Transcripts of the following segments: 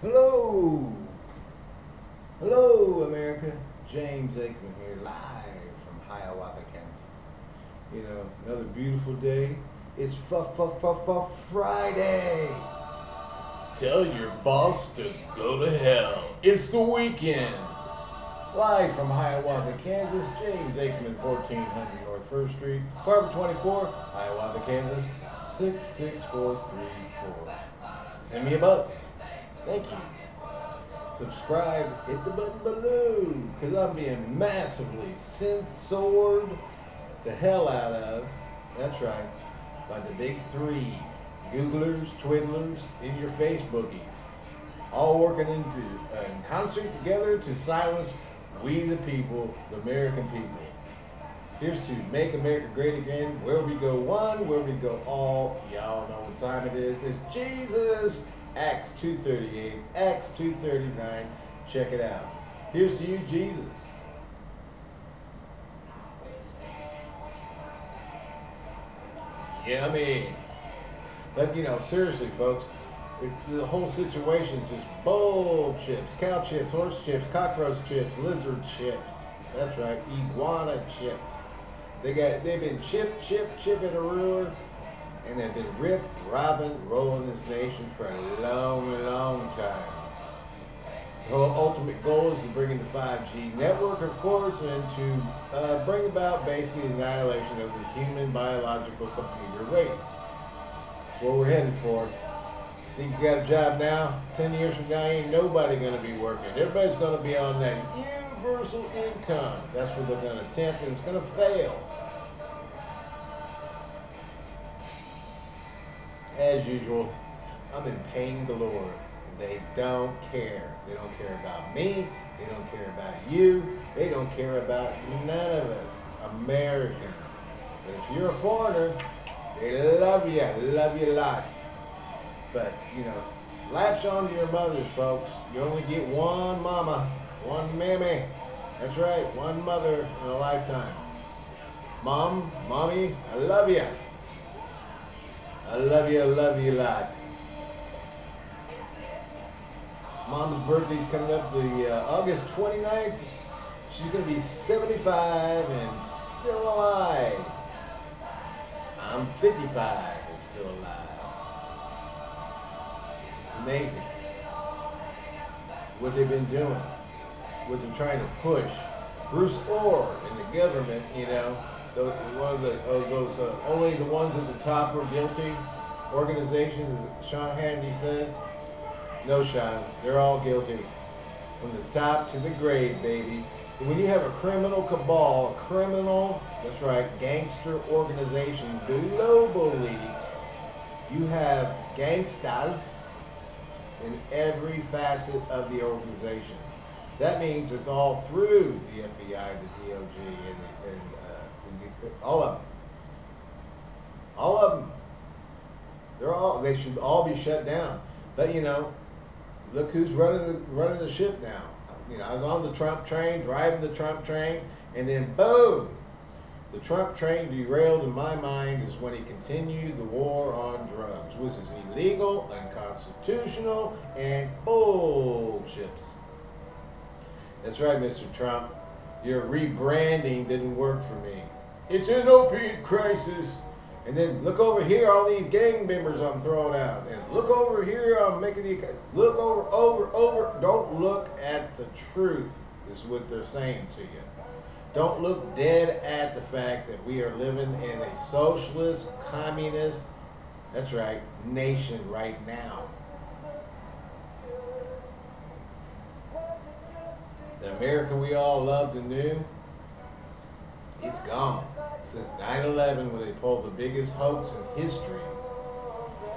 Hello. Hello, America. James Aikman here, live from Hiawatha, Kansas. You know, another beautiful day. It's f f f f Friday. Tell your boss to go to hell. It's the weekend. Live from Hiawatha, Kansas, James Aikman, 1400 North First Street, apartment 24, Hiawatha, Kansas, 66434. Send me a buck. Thank you. Subscribe, hit the button below, because I'm being massively censored the hell out of, that's right, by the big three Googlers, Twiddlers, and your Facebookies. All working uh, in concert together to silence we the people, the American people. Here's to make America great again. Where we go one, where we go all. Y'all know what time it is. It's Jesus. Acts 238, Acts 239. Check it out. Here's to you, Jesus. Yummy. But you know, seriously, folks, the whole situation's just bull chips, cow chips, horse chips, cockroach chips, lizard chips. That's right, iguana chips. They got they've been chip, chip, chipping a ruler, and they've been rip, robbing, rolling this nation for a long, long time. The ultimate goal is to bring in the 5G network, of course, and to uh, bring about basically the annihilation of the human biological computer race. That's what we're headed for. Think you got a job now? Ten years from now, ain't nobody going to be working. Everybody's going to be on that universal income. That's what they're going to attempt, and it's going to fail. As usual, I'm in pain galore. They don't care. They don't care about me. They don't care about you. They don't care about none of us, Americans. But if you're a foreigner, they love you, love you a lot. But, you know, latch on to your mothers, folks. You only get one mama, one mammy. That's right, one mother in a lifetime. Mom, mommy, I love you. I love you, I love you a lot. Mom's birthday's coming up the uh, August 29th. She's going to be 75 and still alive. I'm 55 and still alive. It's amazing what they've been doing, what they're trying to push. Bruce Ohr and the government, you know, those, one of the uh, those uh, only the ones at the top are guilty organizations, as Sean Hannity says. No, Sean, they're all guilty. From the top to the grave, baby. When you have a criminal cabal, a criminal, that's right, gangster organization globally, you have gangsters in every facet of the organization. That means it's all through the FBI, the DOJ, and, and, uh, all of them. All of them. They're all. They should all be shut down. But you know, look who's running the, running the ship now. You know, I was on the Trump train, driving the Trump train, and then boom, the Trump train derailed. In my mind, is when he continued the war on drugs, which is illegal, unconstitutional, and bullships. That's right, Mr. Trump. Your rebranding didn't work for me. It's an opiate crisis. And then look over here, all these gang members I'm throwing out. And look over here, I'm making the. Look over, over, over. Don't look at the truth, is what they're saying to you. Don't look dead at the fact that we are living in a socialist, communist, that's right, nation right now. The America we all loved and knew, it's gone. Since 9-11 when they pulled the biggest hoax in history.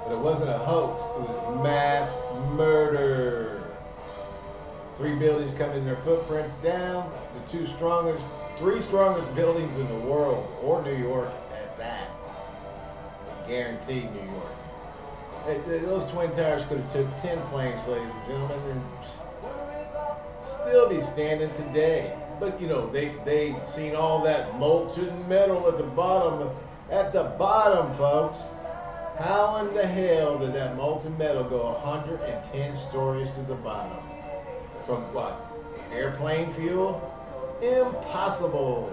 But it wasn't a hoax, it was mass murder. Three buildings coming in their footprints down. The two strongest, three strongest buildings in the world, or New York at that. Guaranteed New York. Hey, those twin towers could have took 10 planes, ladies and gentlemen, and still be standing today. But you know, they they seen all that molten metal at the bottom. At the bottom, folks. How in the hell did that molten metal go 110 stories to the bottom? From what? Airplane fuel? Impossible.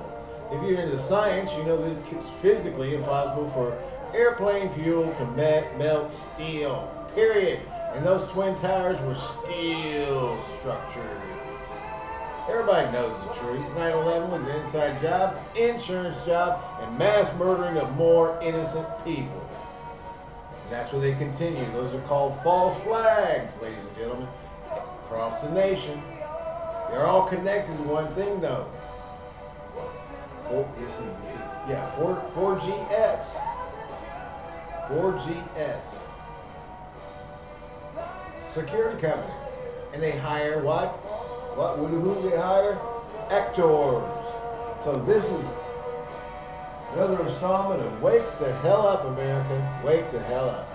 If you're into science, you know that it's physically impossible for airplane fuel to me- melt steel. Period. And those twin towers were steel structures. Everybody knows the truth. 9-11 was an inside job, insurance job, and mass murdering of more innocent people. And that's where they continue. Those are called false flags, ladies and gentlemen, across the nation. They're all connected to one thing, though. You see, yeah, 4, 4GS. 4GS. Security company. And they hire what? What? Who do they hire? Actors. So this is Another installment of Wake the Hell Up, America. Wake the hell up.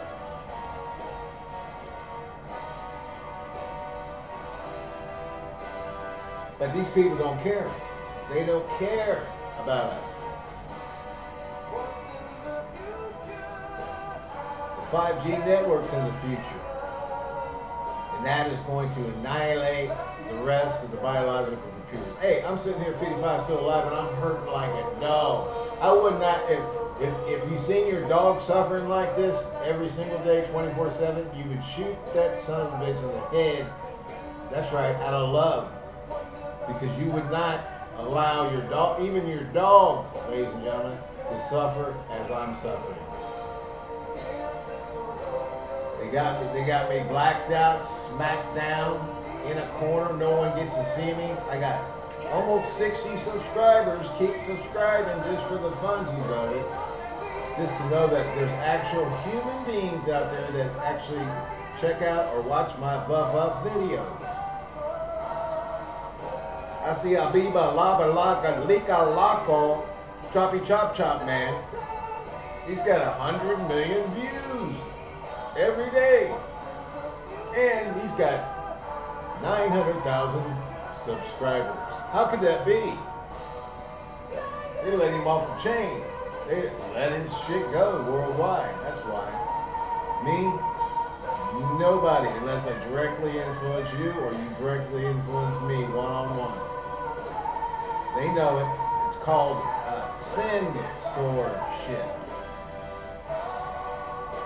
But these people don't care. They don't care about us. The 5G network's in the future. And that is going to annihilate the rest of the biological computers. Hey, I'm sitting here 55 still alive and I'm hurting like a dog. I would not, if, if, if you seen your dog suffering like this every single day, 24-7, you would shoot that son of a bitch in the head. That's right, out of love. Because you would not allow your dog, even your dog, ladies and gentlemen, to suffer as I'm suffering. They got me, they got me blacked out, smacked down in a corner. No one gets to see me. I got almost 60 subscribers. Keep subscribing just for the funsies of it. Just to know that there's actual human beings out there that actually check out or watch my buff up videos. I see a biba lava laka lika lako choppy chop chop man. He's got a hundred million views every day. And he's got 900,000 subscribers. How could that be? They let him off the chain. They let his shit go worldwide. That's why. Me, nobody, unless I directly influence you or you directly influence me one on one. They know it. It's called censorship.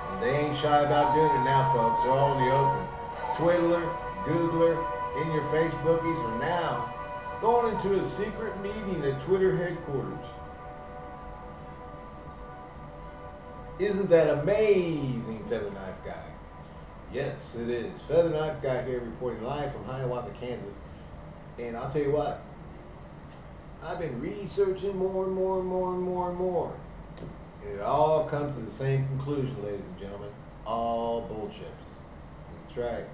And they ain't shy about doing it now, folks. They're all in the open. Twiddler, Googler, in your Facebookies are now going into a secret meeting at Twitter headquarters. Isn't that amazing, Feather Knife Guy? Yes, it is. Feather Knife Guy here reporting live from Hiawatha, Kansas. And I'll tell you what, I've been researching more and more and more and more and more. And it all comes to the same conclusion, ladies and gentlemen. All bullships. That's right.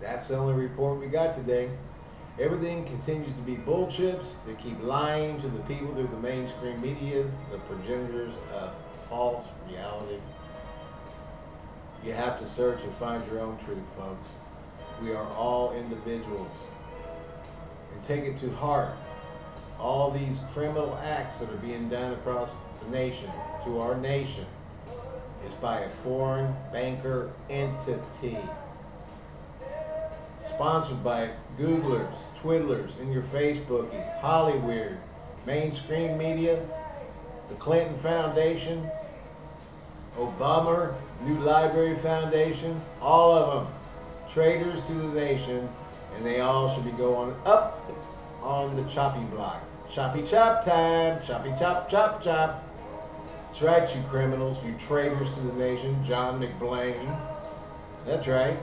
That's the only report we got today. Everything continues to be bull chips. They keep lying to the people through the mainstream media, the progenitors of false reality. You have to search and find your own truth, folks. We are all individuals. And take it to heart. All these criminal acts that are being done across the nation, to our nation, is by a foreign banker entity sponsored by Googlers, Twiddlers, and your Facebookies, Hollywood, mainstream media, the Clinton Foundation, Obama, New Library Foundation, all of them traitors to the nation, and they all should be going up on the choppy block. Choppy chop time, choppy chop chop chop. That's right, you criminals, you traitors to the nation, John McBlain. That's right.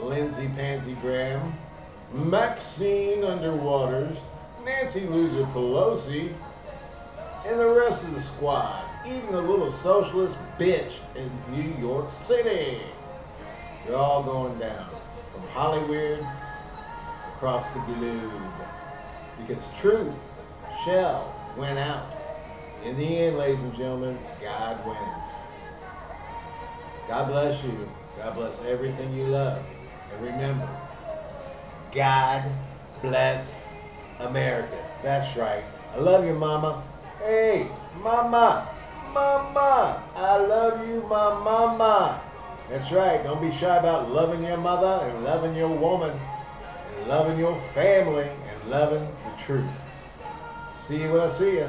Lindsey Pansy Graham, Maxine Underwaters, Nancy Loser Pelosi, and the rest of the squad, even the little socialist bitch in New York City. They're all going down from Hollywood across the globe. Because truth shall win out. In the end, ladies and gentlemen, God wins. God bless you. God bless everything you love. And remember, God bless America. That's right. I love you, Mama. Hey, Mama. mama. I love you, my mama. That's right. Don't be shy about loving your mother and loving your woman and loving your family and loving the truth. See you when I see you.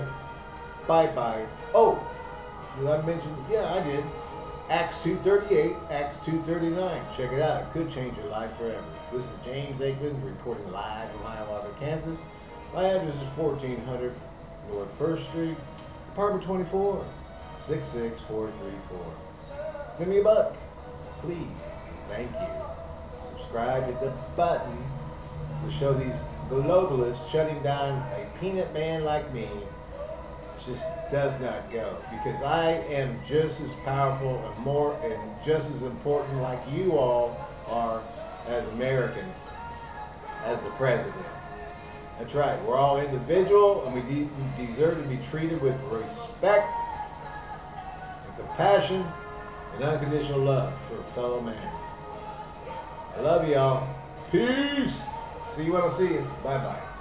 Bye bye. Oh, did I mention? Yeah, I did. Acts 238, Acts 239. Check it out. It could change your life forever. This is James Aikman reporting live from Hiawatha, Kansas. My address is 1400 North 1st Street, apartment 24, 66434. Send me a buck, please. Thank you. Subscribe, hit the button to show these globalists shutting down a peanut man like me just does not go because I am just as powerful and more and just as important like you all are as Americans as the president. That's right. We're all individual and we, de we deserve to be treated with respect and compassion and unconditional love for a fellow man. I love y'all. Peace. See you when I see you. Bye bye.